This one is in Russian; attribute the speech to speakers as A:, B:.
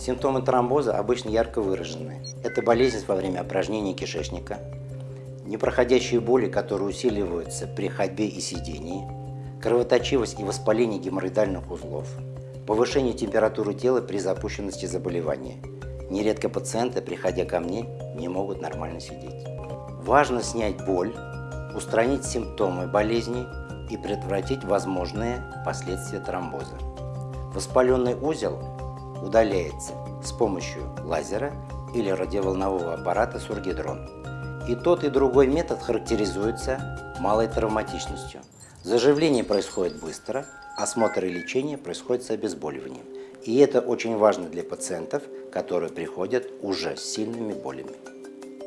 A: Симптомы тромбоза обычно ярко выражены. Это болезнь во время опорожнения кишечника, непроходящие боли, которые усиливаются при ходьбе и сидении, кровоточивость и воспаление геморроидальных узлов, повышение температуры тела при запущенности заболевания. Нередко пациенты, приходя ко мне, не могут нормально сидеть. Важно снять боль, устранить симптомы болезни и предотвратить возможные последствия тромбоза. Воспаленный узел удаляется с помощью лазера или радиоволнового аппарата Сургидрон. И тот, и другой метод характеризуется малой травматичностью. Заживление происходит быстро, осмотр и лечение происходит с обезболиванием. И это очень важно для пациентов, которые приходят уже с сильными болями.